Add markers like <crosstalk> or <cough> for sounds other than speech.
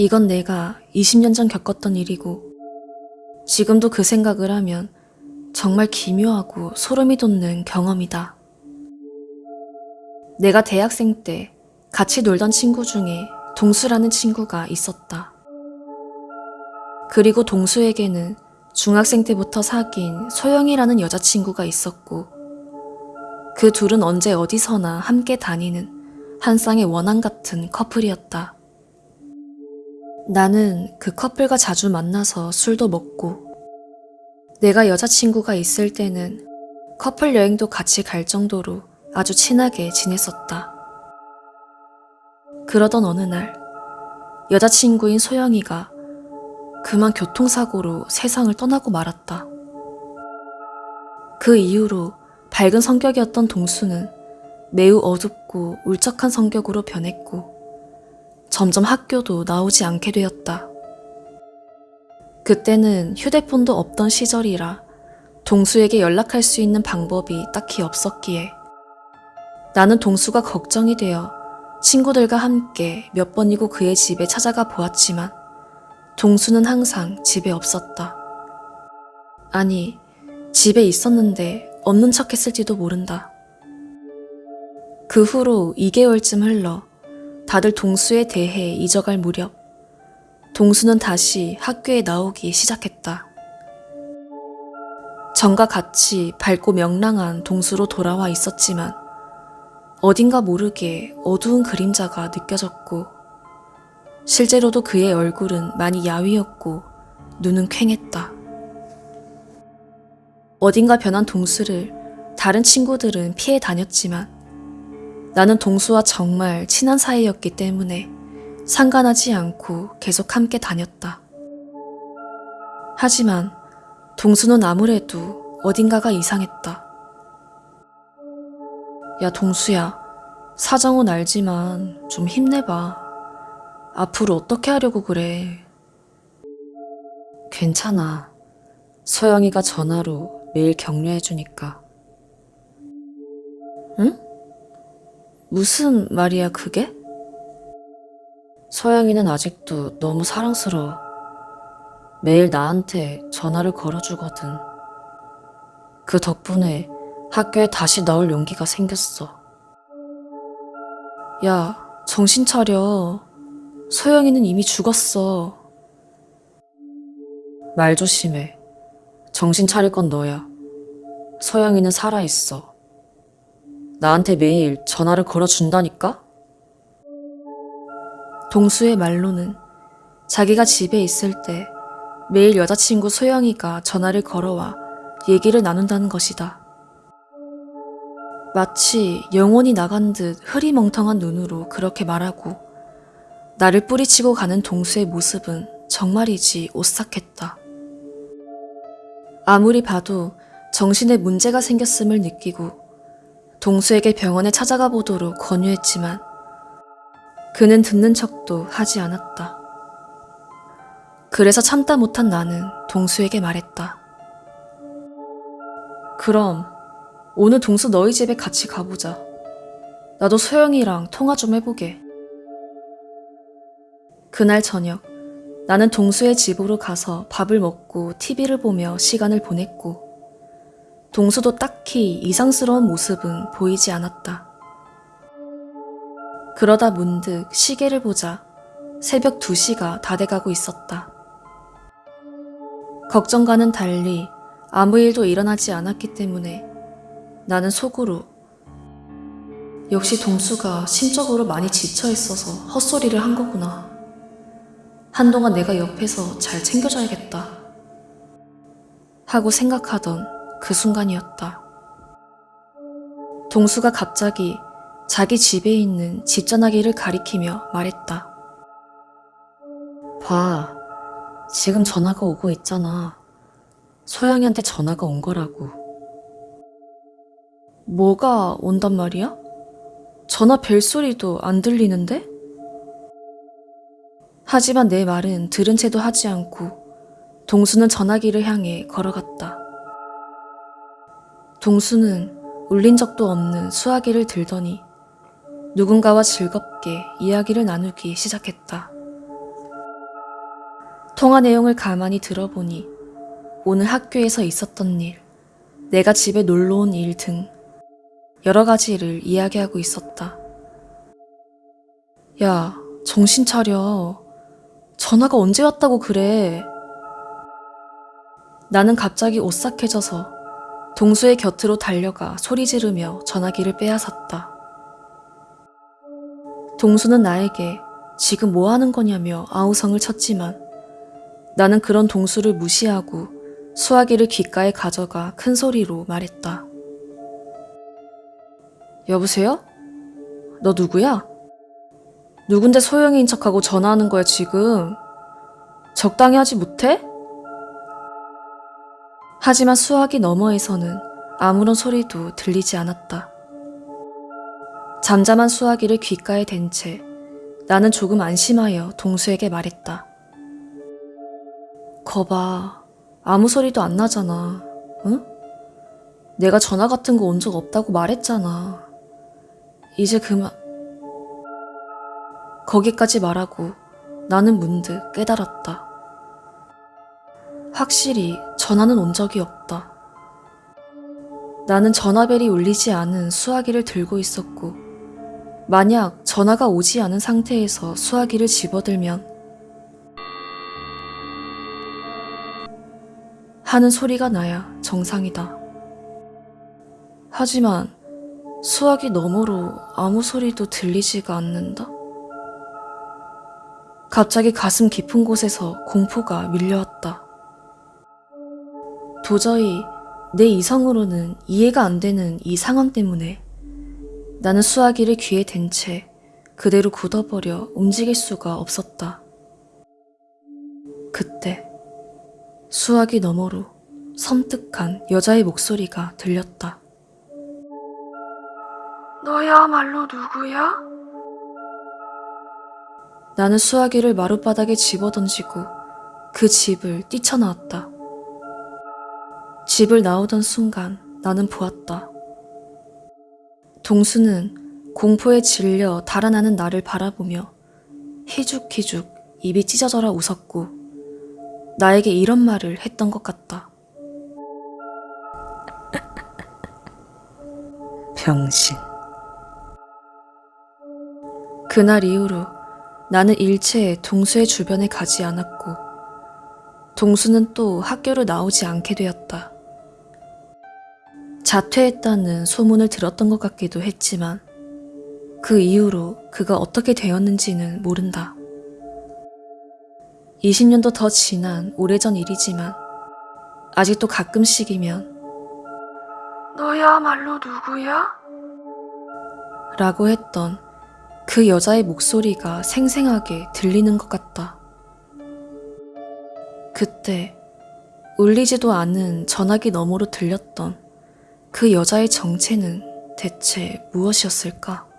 이건 내가 20년 전 겪었던 일이고 지금도 그 생각을 하면 정말 기묘하고 소름이 돋는 경험이다. 내가 대학생 때 같이 놀던 친구 중에 동수라는 친구가 있었다. 그리고 동수에게는 중학생 때부터 사귄 소영이라는 여자친구가 있었고 그 둘은 언제 어디서나 함께 다니는 한 쌍의 원앙 같은 커플이었다. 나는 그 커플과 자주 만나서 술도 먹고 내가 여자친구가 있을 때는 커플 여행도 같이 갈 정도로 아주 친하게 지냈었다. 그러던 어느 날 여자친구인 소영이가 그만 교통사고로 세상을 떠나고 말았다. 그 이후로 밝은 성격이었던 동수는 매우 어둡고 울적한 성격으로 변했고 점점 학교도 나오지 않게 되었다. 그때는 휴대폰도 없던 시절이라 동수에게 연락할 수 있는 방법이 딱히 없었기에 나는 동수가 걱정이 되어 친구들과 함께 몇 번이고 그의 집에 찾아가 보았지만 동수는 항상 집에 없었다. 아니, 집에 있었는데 없는 척 했을지도 모른다. 그 후로 2개월쯤 흘러 다들 동수에 대해 잊어갈 무렵 동수는 다시 학교에 나오기 시작했다. 전과 같이 밝고 명랑한 동수로 돌아와 있었지만 어딘가 모르게 어두운 그림자가 느껴졌고 실제로도 그의 얼굴은 많이 야위었고 눈은 퀭했다. 어딘가 변한 동수를 다른 친구들은 피해 다녔지만 나는 동수와 정말 친한 사이였기 때문에 상관하지 않고 계속 함께 다녔다. 하지만 동수는 아무래도 어딘가가 이상했다. 야, 동수야. 사정은 알지만 좀 힘내봐. 앞으로 어떻게 하려고 그래. 괜찮아. 소영이가 전화로 매일 격려해주니까. 응? 무슨 말이야, 그게? 소영이는 아직도 너무 사랑스러워. 매일 나한테 전화를 걸어주거든. 그 덕분에 학교에 다시 나올 용기가 생겼어. 야, 정신 차려. 소영이는 이미 죽었어. 말 조심해. 정신 차릴 건 너야. 소영이는 살아있어. 나한테 매일 전화를 걸어준다니까? 동수의 말로는 자기가 집에 있을 때 매일 여자친구 소영이가 전화를 걸어와 얘기를 나눈다는 것이다. 마치 영혼이 나간 듯 흐리멍텅한 눈으로 그렇게 말하고 나를 뿌리치고 가는 동수의 모습은 정말이지 오싹했다. 아무리 봐도 정신에 문제가 생겼음을 느끼고 동수에게 병원에 찾아가 보도록 권유했지만 그는 듣는 척도 하지 않았다. 그래서 참다 못한 나는 동수에게 말했다. 그럼 오늘 동수 너희 집에 같이 가보자. 나도 소영이랑 통화 좀 해보게. 그날 저녁 나는 동수의 집으로 가서 밥을 먹고 TV를 보며 시간을 보냈고 동수도 딱히 이상스러운 모습은 보이지 않았다. 그러다 문득 시계를 보자 새벽 2시가 다 돼가고 있었다. 걱정과는 달리 아무 일도 일어나지 않았기 때문에 나는 속으로 역시 동수가 심적으로 많이 지쳐 있어서 헛소리를 한 거구나. 한동안 내가 옆에서 잘 챙겨줘야겠다. 하고 생각하던 그 순간이었다. 동수가 갑자기 자기 집에 있는 집 전화기를 가리키며 말했다. 봐, 지금 전화가 오고 있잖아. 소영이한테 전화가 온 거라고. 뭐가 온단 말이야? 전화 벨소리도 안 들리는데? 하지만 내 말은 들은 채도 하지 않고 동수는 전화기를 향해 걸어갔다. 동수는 울린 적도 없는 수화기를 들더니 누군가와 즐겁게 이야기를 나누기 시작했다. 통화 내용을 가만히 들어보니 오늘 학교에서 있었던 일, 내가 집에 놀러 온 일 등 여러 가지를 이야기하고 있었다. 야, 정신 차려. 전화가 언제 왔다고 그래. 나는 갑자기 오싹해져서 동수의 곁으로 달려가 소리 지르며 전화기를 빼앗았다. 동수는 나에게 지금 뭐 하는 거냐며 아우성을 쳤지만 나는 그런 동수를 무시하고 수화기를 귓가에 가져가 큰 소리로 말했다. 여보세요? 너 누구야? 누군데 소영이인 척하고 전화하는 거야 지금? 적당히 하지 못해? 하지만 수화기 너머에서는 아무런 소리도 들리지 않았다. 잠잠한 수화기를 귓가에 댄 채 나는 조금 안심하여 동수에게 말했다. 거봐, 아무 소리도 안 나잖아. 응? 내가 전화 같은 거 온 적 없다고 말했잖아. 이제 그만. 거기까지 말하고 나는 문득 깨달았다. 확실히 전화는 온 적이 없다. 나는 전화벨이 울리지 않은 수화기를 들고 있었고, 만약 전화가 오지 않은 상태에서 수화기를 집어들면 하는 소리가 나야 정상이다. 하지만 수화기 너머로 아무 소리도 들리지가 않는다. 갑자기 가슴 깊은 곳에서 공포가 밀려왔다. 도저히 내 이성으로는 이해가 안 되는 이 상황 때문에 나는 수화기를 귀에 댄 채 그대로 굳어버려 움직일 수가 없었다. 그때 수화기 너머로 섬뜩한 여자의 목소리가 들렸다. 너야말로 누구야? 나는 수화기를 마룻바닥에 집어던지고 그 집을 뛰쳐나왔다. 집을 나오던 순간 나는 보았다. 동수는 공포에 질려 달아나는 나를 바라보며 희죽희죽 입이 찢어져라 웃었고 나에게 이런 말을 했던 것 같다. <laughs> 병신. 그날 이후로 나는 일체에 동수의 주변에 가지 않았고, 동수는 또 학교를 나오지 않게 되었다. 자퇴했다는 소문을 들었던 것 같기도 했지만, 그 이후로 그가 어떻게 되었는지는 모른다. 20년도 더 지난 오래전 일이지만, 아직도 가끔씩이면 너야말로 누구야? 라고 했던 그 여자의 목소리가 생생하게 들리는 것 같다. 그때 울리지도 않은 전화기 너머로 들렸던 그 여자의 정체는 대체 무엇이었을까?